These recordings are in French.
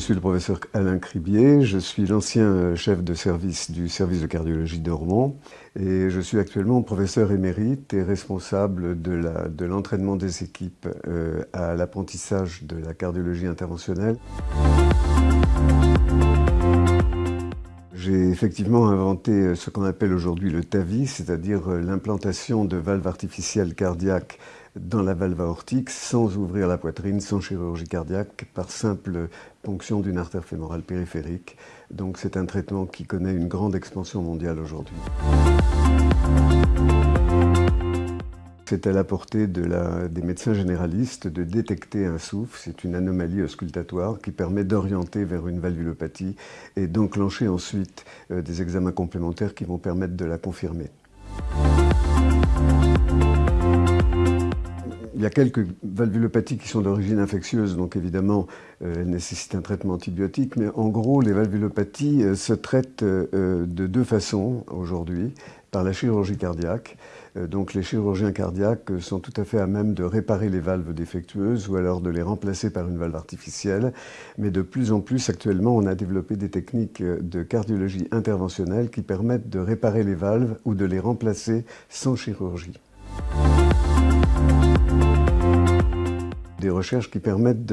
suis le professeur Alain Cribier, je suis l'ancien chef de service du service de cardiologie de Rouen et je suis actuellement professeur émérite et responsable de l'entraînement des équipes euh, à l'apprentissage de la cardiologie interventionnelle. J'ai effectivement inventé ce qu'on appelle aujourd'hui le TAVI, c'est-à-dire l'implantation de valves artificielles cardiaques dans la valve aortique sans ouvrir la poitrine, sans chirurgie cardiaque, par simple ponction d'une artère fémorale périphérique. Donc c'est un traitement qui connaît une grande expansion mondiale aujourd'hui. C'est à la portée des médecins généralistes de détecter un souffle. C'est une anomalie auscultatoire qui permet d'orienter vers une valvulopathie et d'enclencher ensuite euh, des examens complémentaires qui vont permettre de la confirmer. Il y a quelques valvulopathies qui sont d'origine infectieuse, donc évidemment, euh, elles nécessitent un traitement antibiotique. Mais en gros, les valvulopathies euh, se traitent euh, de deux façons aujourd'hui, par la chirurgie cardiaque. donc les chirurgiens cardiaques sont tout à fait à même de réparer les valves défectueuses ou alors de les remplacer par une valve artificielle. Mais de plus en plus, actuellement, on a développé des techniques de cardiologie interventionnelle qui permettent de réparer les valves ou de les remplacer sans chirurgie. Des recherches qui permettent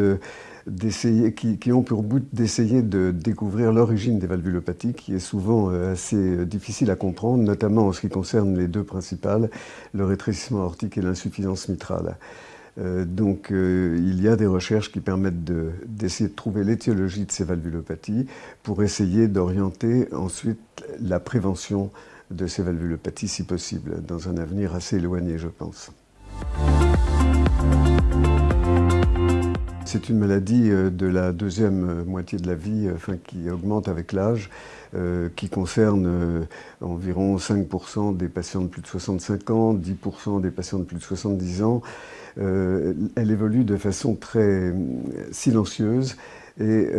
d'essayer, qui, ont pour but d'essayer de découvrir l'origine des valvulopathies, qui est souvent euh, assez euh, difficile à comprendre, notamment en ce qui concerne les deux principales, le rétrécissement aortique et l'insuffisance mitrale. Euh, donc il y a des recherches qui permettent d'essayer de, trouver l'étiologie de ces valvulopathies pour essayer d'orienter ensuite la prévention de ces valvulopathies si possible, dans un avenir assez éloigné je pense. C'est une maladie euh, de la deuxième euh, moitié de la vie, euh, qui augmente avec l'âge, qui concerne environ 5% des patients de plus de 65 ans, 10% des patients de plus de 70 ans. elle évolue de façon très silencieuse et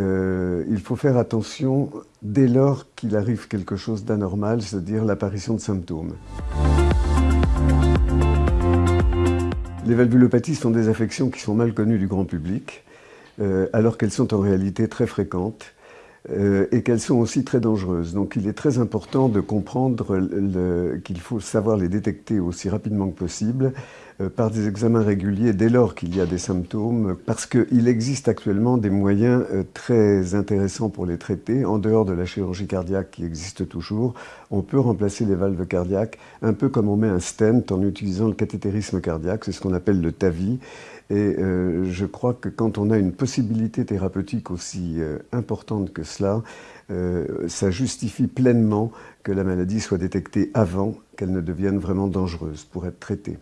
il faut faire attention dès lors qu'il arrive quelque chose d'anormal, c'est-à-dire l'apparition de symptômes. Les valvulopathies sont des affections qui sont mal connues du grand public, euh, alors qu'elles sont en réalité très fréquentes euh, et qu'elles sont aussi très dangereuses. Donc il est très important de comprendre qu'il faut savoir les détecter aussi rapidement que possible par des examens réguliers dès lors qu'il y a des symptômes, parce qu'il existe actuellement des moyens euh, très intéressants pour les traiter, en dehors de la chirurgie cardiaque qui existe toujours. On peut remplacer les valves cardiaques un peu comme on met un stent en utilisant le cathétérisme cardiaque, c'est ce qu'on appelle le TAVI. Et euh, je crois que quand on a une possibilité thérapeutique aussi importante que cela, ça justifie pleinement que la maladie soit détectée avant qu'elle ne devienne vraiment dangereuse pour être traitée.